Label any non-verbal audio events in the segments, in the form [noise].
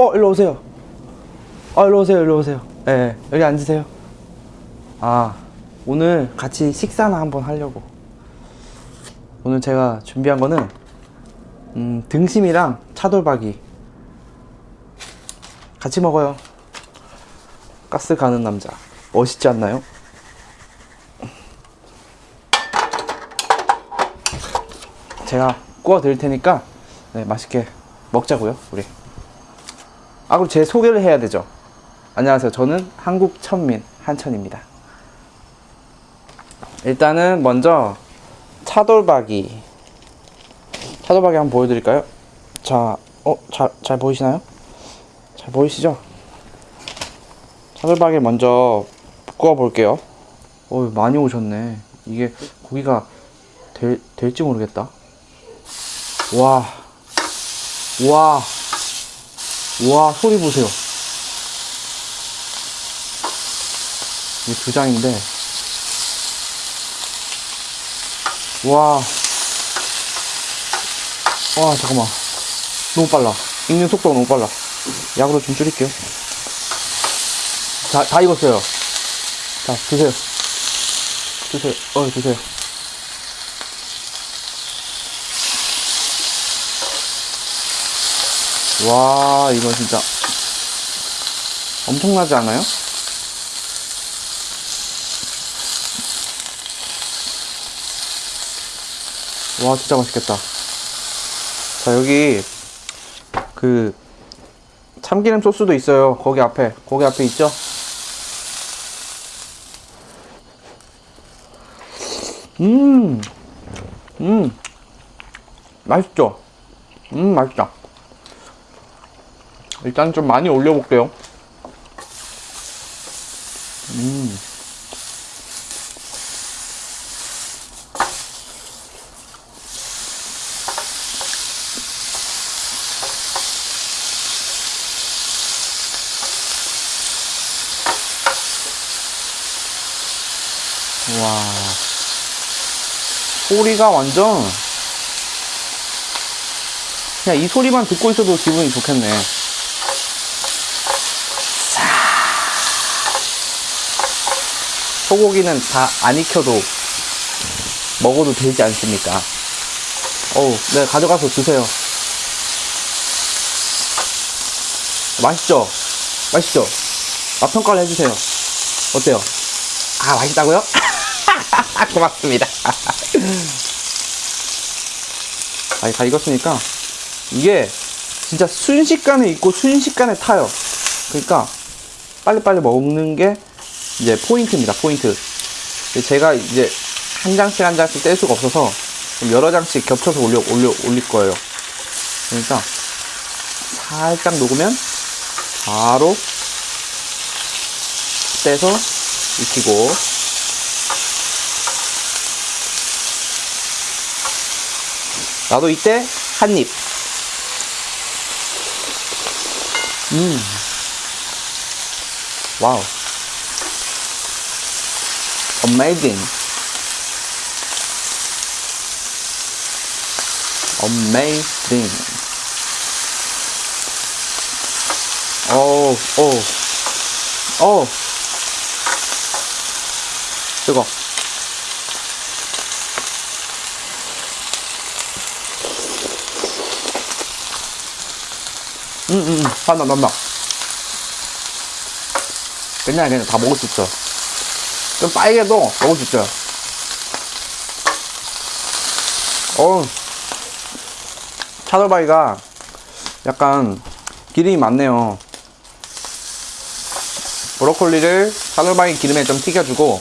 어, 일로 오세요. 어, 일로 오세요, 일로 오세요. 예, 네, 여기 앉으세요. 아, 오늘 같이 식사나 한번 하려고. 오늘 제가 준비한 거는, 음, 등심이랑 차돌박이. 같이 먹어요. 가스 가는 남자. 멋있지 않나요? 제가 구워 드릴 테니까 네, 맛있게 먹자고요 우리 아 그리고 제 소개를 해야 되죠. 안녕하세요. 저는 한국 천민 한천입니다. 일단은 먼저 차돌박이. 차돌박이 한번 보여드릴까요? 자, 어, 잘, 잘 보이시나요? 잘 보이시죠? 차돌박이 먼저 구워 볼게요. 어 많이 오셨네. 이게 고기가 될, 될지 모르겠다. 와, 와, 와, 소리 보세요. 이게 두 장인데, 와, 와, 잠깐만. 너무 빨라. 익는 속도가 너무 빨라. 약으로 좀 줄일게요. 자, 다 익었어요. 자, 드세요. 드세요. 어, 드세요. 와 이거 진짜 엄청나지 않아요? 와 진짜 맛있겠다 자 여기 그 참기름 소스도 있어요 거기 앞에 거기 앞에 있죠? 음, 음, 맛있죠? 음, 맛있다. 일단 좀 많이 올려볼게요. 음. 와. 소리가 완전 그냥 이 소리만 듣고 있어도 기분이 좋겠네. 소고기는 다 안 익혀도 먹어도 되지 않습니까? 어우, 네, 가져가서 드세요. 맛있죠? 맛있죠? 맛 평가를 해주세요. 어때요? 아, 맛있다고요? [laughs] 고맙습니다. [laughs] 아, 다 익었으니까 이게 진짜 순식간에 익고 순식간에 타요. 그러니까 빨리빨리 먹는 게 이제 포인트입니다 포인트. 제가 이제 한 장씩 한 장씩 뗄 수가 없어서 여러 장씩 겹쳐서 올려 올려 올릴 거예요. 그러니까 살짝 녹으면 바로 떼서 익히고. 나도 이때 한 입. 음. 와우 amazing amazing 오, 오, 오, 뜨거. 음, 음, 음, 난다, 난다. 괜찮아, 괜찮아. 다 먹을 수 있어. 좀 빨개도 먹을 수 있어요. 어 차돌바위가 약간 기름이 많네요. 브로콜리를 차돌바위 기름에 좀 튀겨주고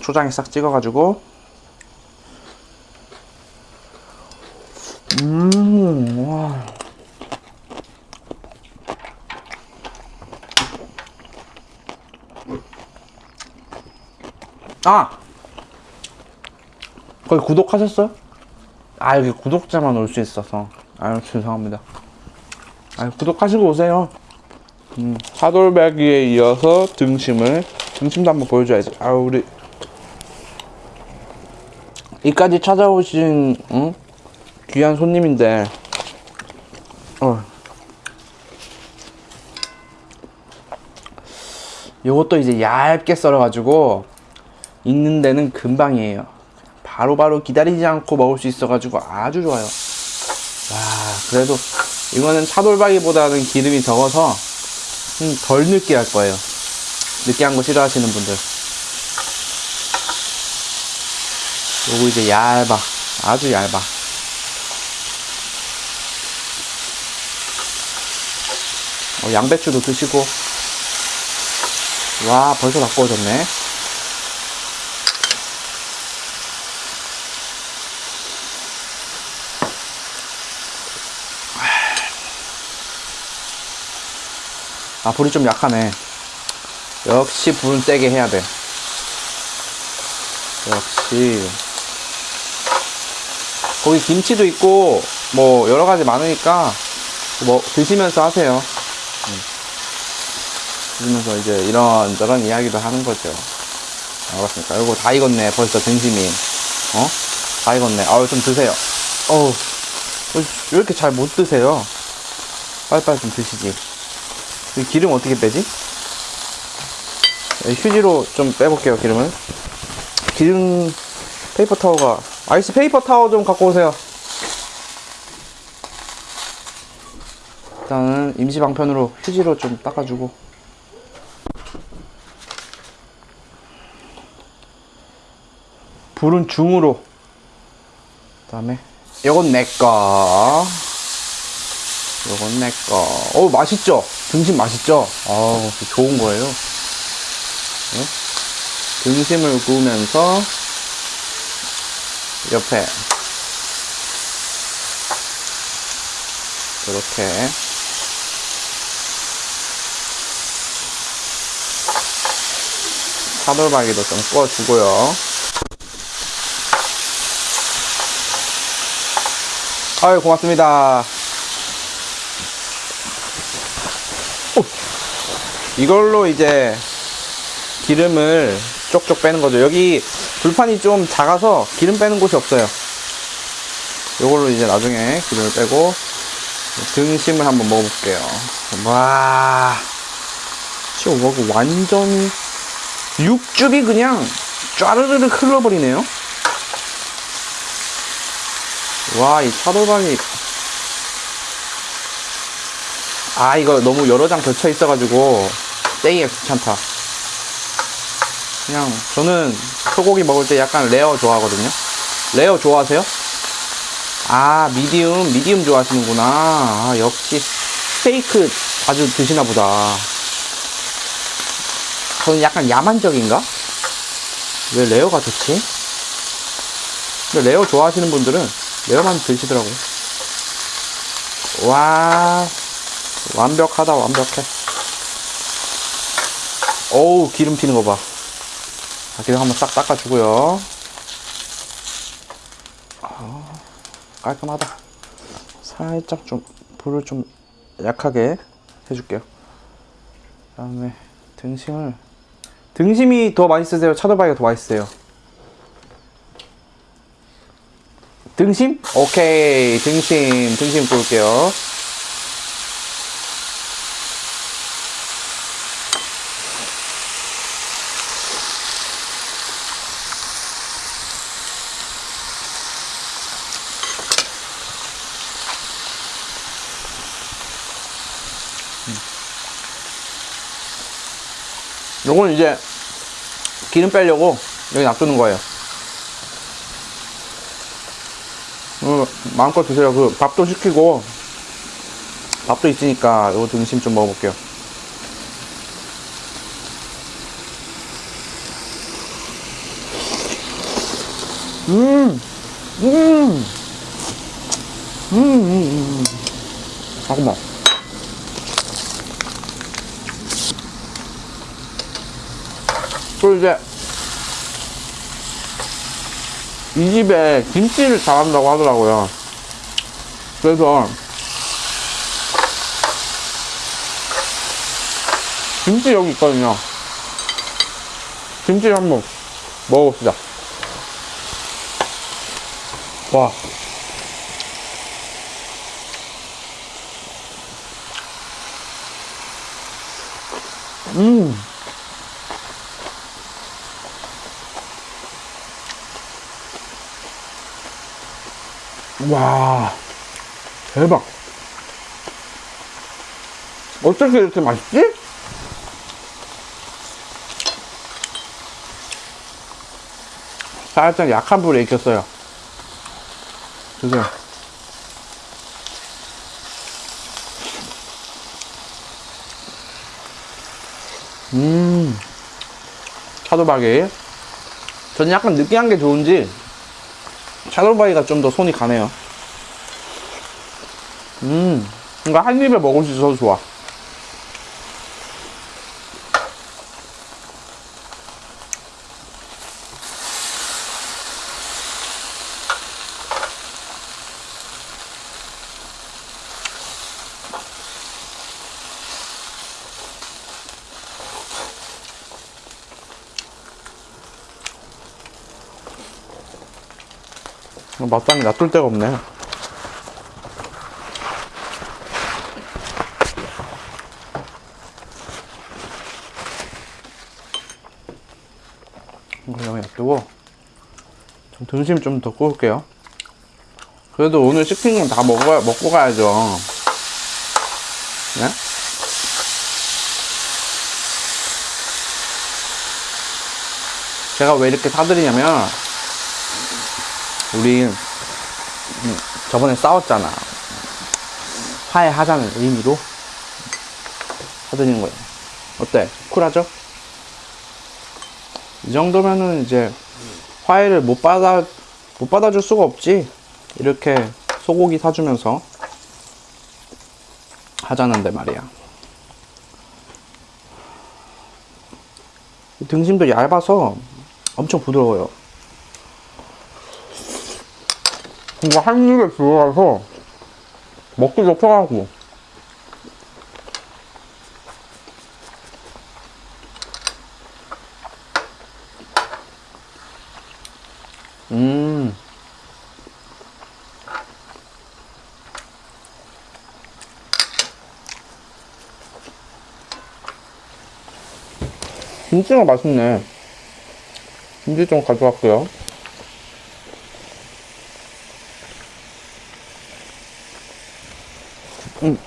초장에 싹 찍어가지고 음, 와. 아! 거기 구독하셨어요? 아, 여기 구독자만 올 수 있어서. 아유, 죄송합니다. 아 구독하시고 오세요. 음, 차돌박이에 이어서 등심을, 등심도 한번 보여줘야지. 아 우리. 이까지 찾아오신, 응? 귀한 손님인데, 어. 요것도 이제 얇게 썰어가지고 익는 데는 금방이에요. 바로바로 기다리지 않고 먹을 수 있어 가지고 아주 좋아요. 와, 그래도 이거는 차돌박이보다는 기름이 적어서 좀덜 느끼할 거예요. 느끼한 거 싫어하시는 분들. 요거 이제 얇아. 아주 얇아. 어, 양배추도 드시고. 와, 벌써 다 구워졌네. 아, 불이 좀 약하네. 역시 불은 세게 해야 돼. 역시. 거기 김치도 있고, 뭐, 여러 가지 많으니까, 뭐, 드시면서 하세요. 음. 드시면서 이제 이런저런 이야기도 하는 거죠. 알았습니까? 이거 다 익었네, 벌써 등심이. 어? 다 익었네. 아유, 좀 드세요. 어우, 왜 이렇게 잘 못 드세요? 빨리빨리 좀 드시지. 이 기름 어떻게 빼지? 네, 휴지로 좀 빼볼게요, 기름을. 기름, paper towel가, 아이스 paper towel 좀 갖고 오세요. 일단은 임시 방편으로 휴지로 좀 닦아주고. 불은 중으로. 그 다음에, 요건 내 거. 요건 내 거. 어우, 맛있죠? 등심 맛있죠? 아우, 좋은 거예요. 네? 등심을 구우면서 옆에 이렇게 차돌박이도 좀 구워주고요. 아유, 고맙습니다. 이걸로 이제 기름을 쪽쪽 빼는 거죠. 여기 불판이 좀 작아서 기름 빼는 곳이 없어요. 이걸로 이제 나중에 기름을 빼고 등심을 한번 먹어볼게요. 와, 지금 뭐 완전히 육즙이 그냥 쫘르르르 흘러버리네요. 와, 이 차돌박이 아 이거 너무 여러 장 겹쳐 있어 가지고 떼기가 귀찮다. 그냥 저는 소고기 먹을 때 약간 레어 좋아하거든요. 레어 좋아하세요? 아 미디움 미디움 좋아하시는구나. 아 역시 스테이크 자주 드시나 보다. 저는 약간 야만적인가? 왜 레어가 좋지? 근데 레어 좋아하시는 분들은 레어만 드시더라고 와 완벽하다 완벽해 어우 기름 튀는 거봐 기름 한번 싹 닦아주고요 아, 깔끔하다 살짝 좀 불을 좀 약하게 해줄게요 그 다음에 등심을 등심이 더 맛있으세요? 차돌박이가 더 맛있어요? 등심? 오케이 등심 등심 구울게요 요건 이제 기름 빼려고 여기 놔두는 거예요. 어, 마음껏 드세요. 그 밥도 시키고 밥도 있으니까 요 등심 좀 먹어볼게요. 이제 이 집에 김치를 잘한다고 하더라고요. 그래서 김치 여기 있거든요. 김치를 한번 먹어봅시다. 와. 음. 와, 대박. 어떻게 이렇게 맛있지? 살짝 약한 불에 익혔어요. 드세요. 음, 차돌박이. 저는 약간 느끼한 게 좋은지, 차돌박이가 좀 더 손이 가네요. 음, 뭔가 한 입에 먹을 수 있어서 좋아. 맛상이 놔둘 데가 없네. 놔두고 좀 등심 좀 더 구울게요. 그래도 오늘 시킨 건 다 먹어 먹고 가야죠. 네? 제가 왜 이렇게 사드리냐면 우리 음, 저번에 싸웠잖아. 화해하자는 의미로 사드리는 거예요. 어때? 쿨하죠? 이 정도면은 이제 화해를 못 받아 못 받아줄 수가 없지. 이렇게 소고기 사주면서 하자는데 말이야. 이 등심도 얇아서 엄청 부드러워요. 이거 한 입에 들어가서 먹기도 편하고. 김치가 맛있네. 김치 좀 가져갈게요. 음.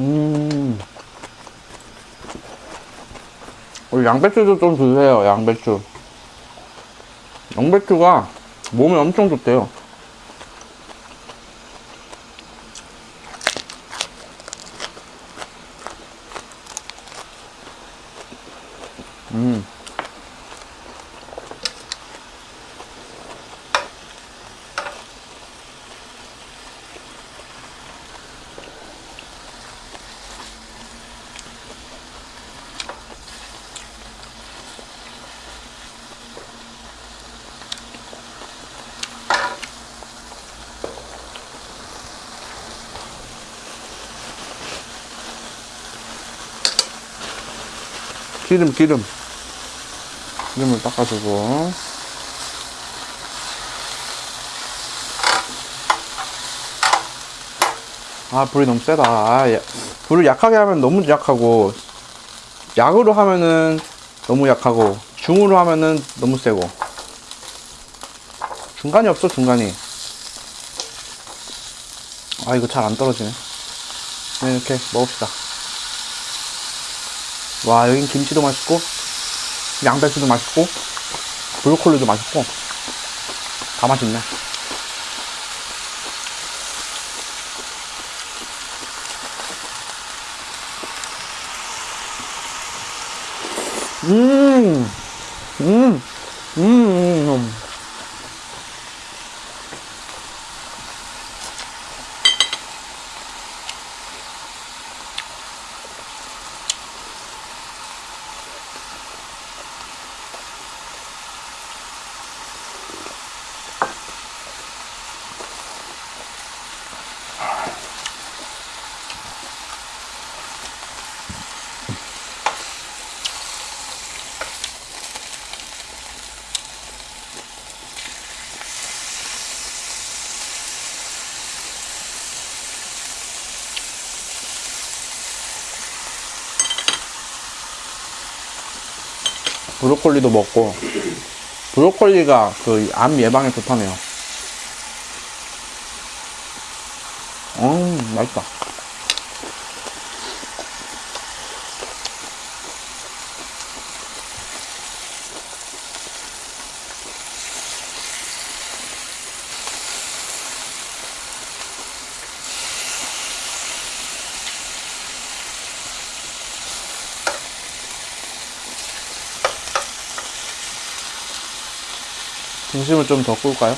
음. 양배추도 좀 드세요, 양배추. 양배추가 몸에 엄청 좋대요. 기름, 기름. 기름을 닦아주고. 아, 불이 너무 세다. 아, 야- 불을 약하게 하면 너무 약하고, 약으로 하면은 너무 약하고, 중으로 하면은 너무 세고. 중간이 없어, 중간이. 아, 이거 잘 안 떨어지네. 네, 이렇게 먹읍시다. 와, 여긴 김치도 맛있고, 양배추도 맛있고, 브로콜리도 맛있고, 다 맛있네. 음, 음, 음, 음. 브로콜리도 먹고 브로콜리가 그 암 예방에 좋다네요. 음 맛있다. 중심을 좀더 구울까요?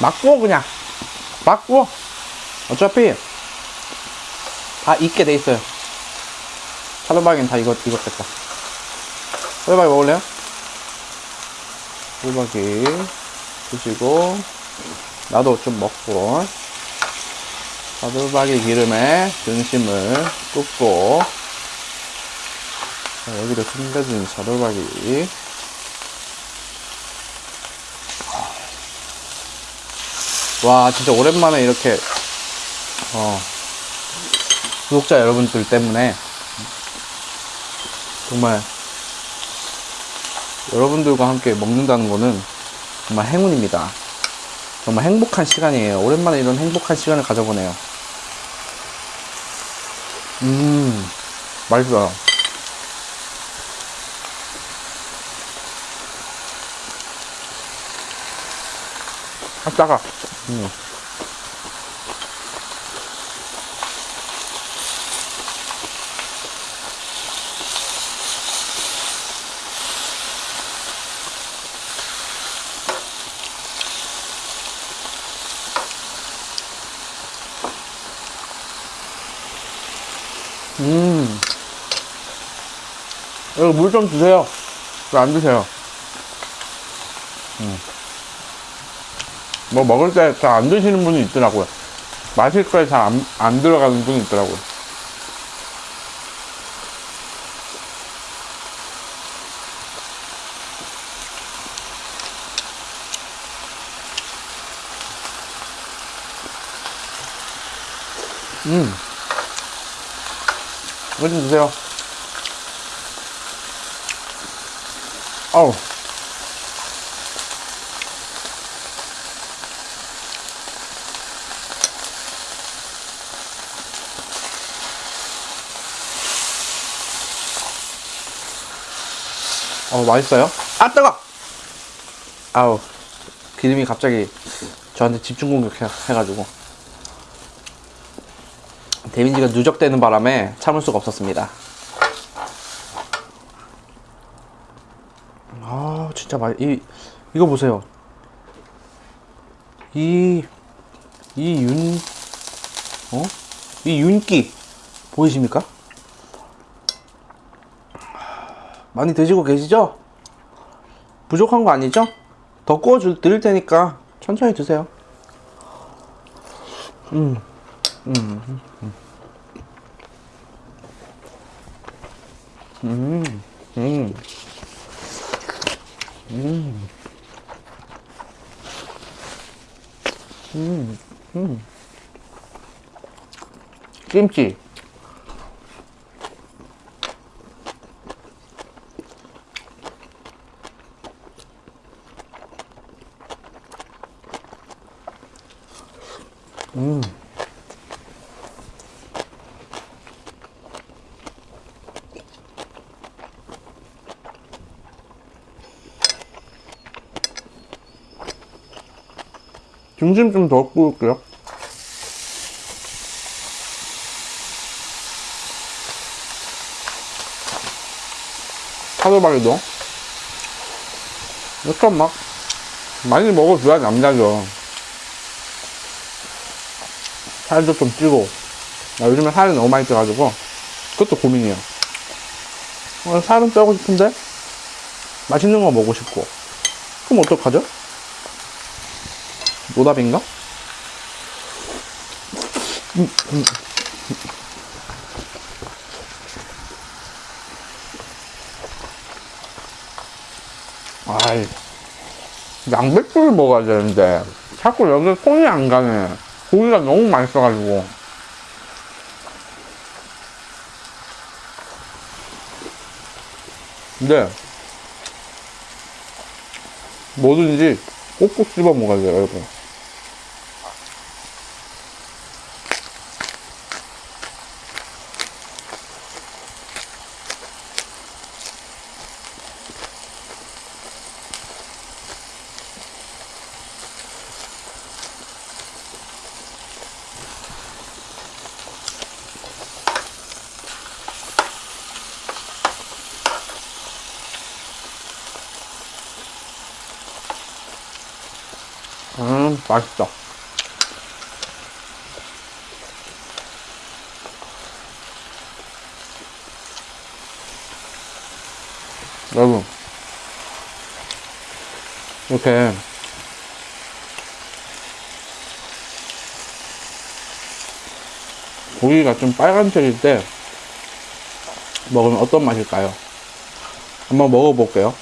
막 구워 그냥. 막 구워. 어차피 다 익게 돼 있어요. 차돌박이는 다 익었, 익었겠다. 차돌박이 먹을래요? 차돌박이 드시고 나도 좀 먹고. 차돌박이 기름에 등심을 굽고 자, 여기도 숨겨진 차돌박이 와 진짜 오랜만에 이렇게 어, 구독자 여러분들 때문에 정말 여러분들과 함께 먹는다는 거는 정말 행운입니다. 정말 행복한 시간이에요. 오랜만에 이런 행복한 시간을 가져보네요. 음, 맛있어요. 아, 따가. 음. 음. 여기 물좀 주세요. 왜 안 드세요? 뭐 먹을 때 잘 안 드시는 분이 있더라고요. 마실 거에 잘 안 안 들어가는 분이 있더라고요. 음. 이거 좀 주세요. 어우. 어, 맛있어요? 아, 뜨거! 아우, 기름이 갑자기 저한테 집중 공격해가지고. 데미지가 누적되는 바람에 참을 수가 없었습니다. 아, 진짜 맛, 이, 이거 보세요. 이, 이 윤, 어? 이 윤기, 보이십니까? 많이 드시고 계시죠? 부족한 거 아니죠? 더 구워 줄, 드릴 테니까 천천히 드세요. 음, 음, 음. 음, 음, 음, 음, 음. 김치. 중심 좀 더 구울게요. 차돌박이도 이렇게 막 많이 먹어줘야 남자죠. 살도 좀 찌고 나 요즘에 살이 너무 많이 쪄가지고 그것도 고민이에요. 어, 살은 빼고 싶은데 맛있는 거 먹고 싶고 그럼 어떡하죠? 노답인가? 아이 양배추를 먹어야 되는데 자꾸 여기 손이 안 가네. 고기가 너무 맛있어가지고. 근데 뭐든지 꼭꼭 씹어 먹어야 돼요 여러분. 맛있다. 여러분, 이렇게 고기가 좀 빨간색일 때 먹으면 어떤 맛일까요? 한번 먹어볼게요.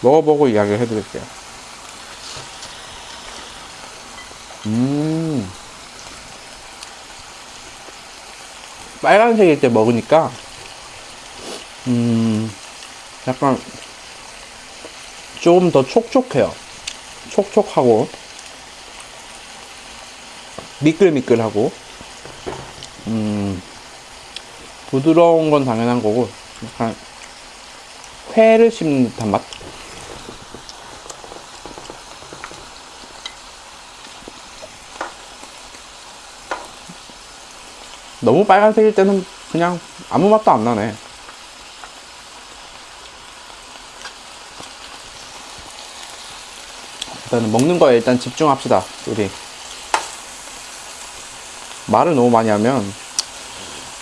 먹어보고 이야기 해드릴게요. 음. 빨간색일 때 먹으니까, 음, 약간, 조금 더 촉촉해요. 촉촉하고, 미끌미끌하고, 음, 부드러운 건 당연한 거고, 약간, 회를 씹는 듯한 맛? 너무 빨간색일 때는 그냥 아무 맛도 안 나네. 일단은 먹는 거에 일단 집중합시다, 우리. 말을 너무 많이 하면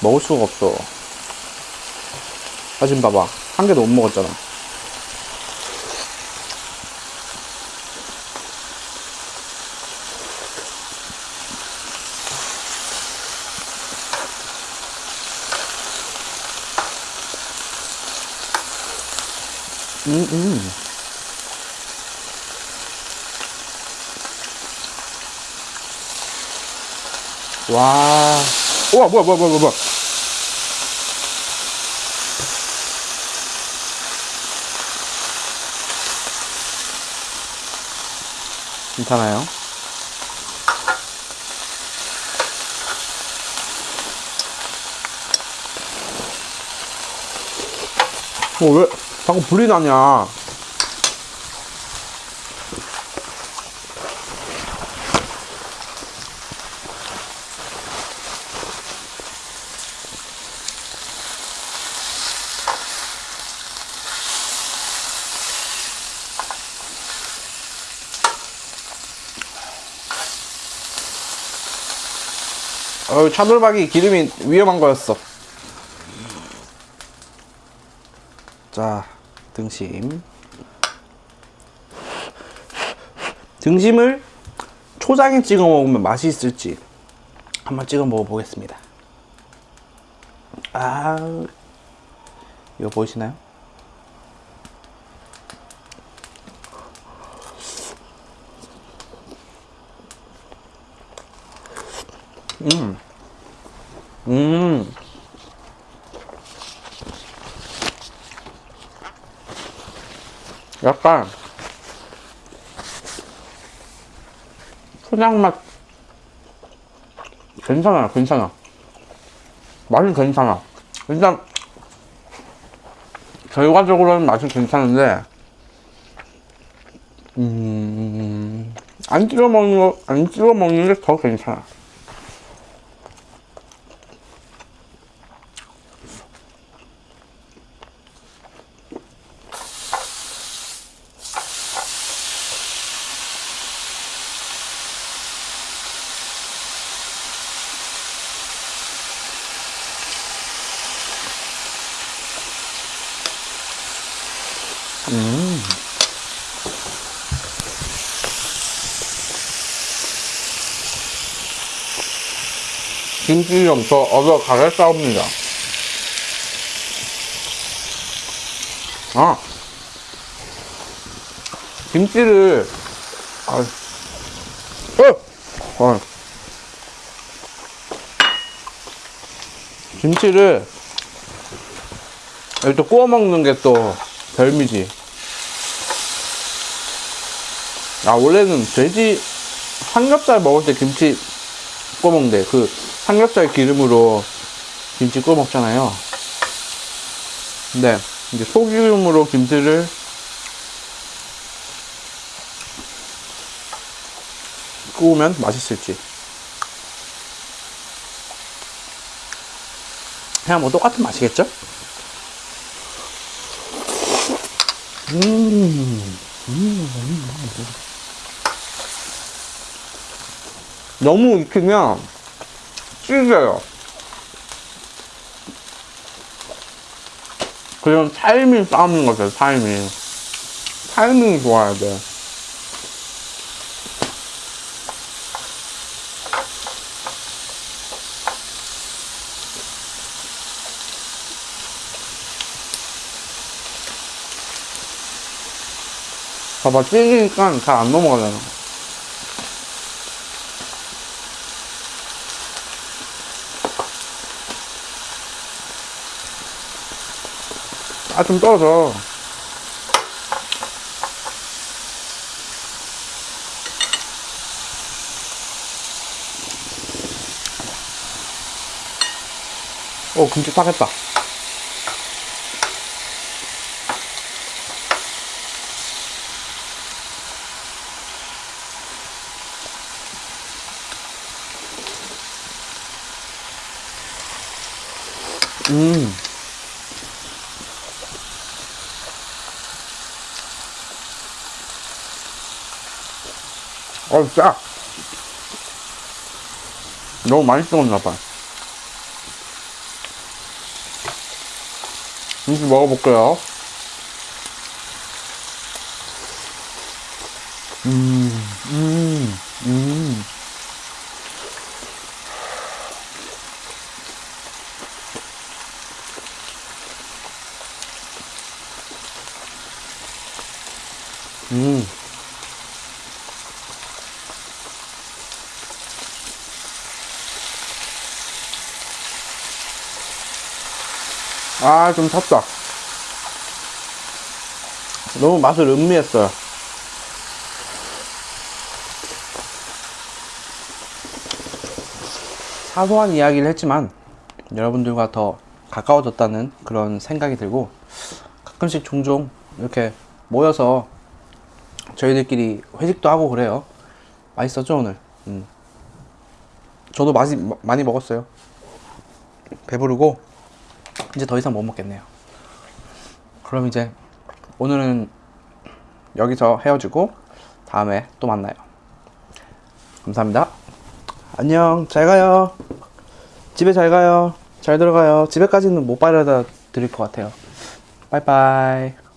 먹을 수가 없어. 사진 봐봐. 한 개도 못 먹었잖아. 음, 음. 와. 우와, 뭐야, 뭐야, 뭐야, 뭐야. 괜찮아요? 어, 왜 자꾸 불이 나냐? 어, 차돌박이 기름이 위험한 거였어. 자, 등심. 등심을 초장에 찍어 먹으면 맛이 있을지 한번 찍어 먹어보겠습니다. 아, 이거 보이시나요? 음, 음. 약간 초장 맛. 괜찮아요 괜찮아. 맛은 괜찮아. 일단 결과적으로는 맛은 괜찮은데 음 안 찍어 먹는 거 안 찍어 먹는 게 더 괜찮아 좀더 얻어 가겠사옵니다. 아, 김치를, 아, 어, 어. 김치를 또 구워 먹는 게 또 별미지. 아, 원래는 돼지 삼겹살 먹을 때 김치 구워 먹는데, 그 삼겹살 기름으로 김치 구워 먹잖아요. 근데, 이제 소기름으로 김치를 구우면 맛있을지. 그냥 뭐 똑같은 맛이겠죠? 음, 너무 익히면 찌개요. 그냥 타이밍 싸우는 거죠, 타이밍. 타이밍이 좋아야 돼. 봐봐, 찌개니까 잘 안 넘어가잖아. 아, 좀 떨어져. 오, 김치 타겠다. 음. 어, 짜. 너무 많이 먹었나봐. 김치 먹어볼게요. 음, 음, 음. 음. 아, 좀 탔다. 너무 맛을 음미했어요. 사소한 이야기를 했지만 여러분들과 더 가까워졌다는 그런 생각이 들고 가끔씩 종종 이렇게 모여서 저희들끼리 회식도 하고 그래요. 맛있었죠 오늘? 음. 저도 맛이 많이 먹었어요. 배부르고 이제 더 이상 못 먹겠네요. 그럼 이제 오늘은 여기서 헤어지고 다음에 또 만나요. 감사합니다. 안녕. 잘 가요. 집에 잘 가요. 잘 들어가요. 집에까지는 못 바래다 드릴 것 같아요. 빠이빠이.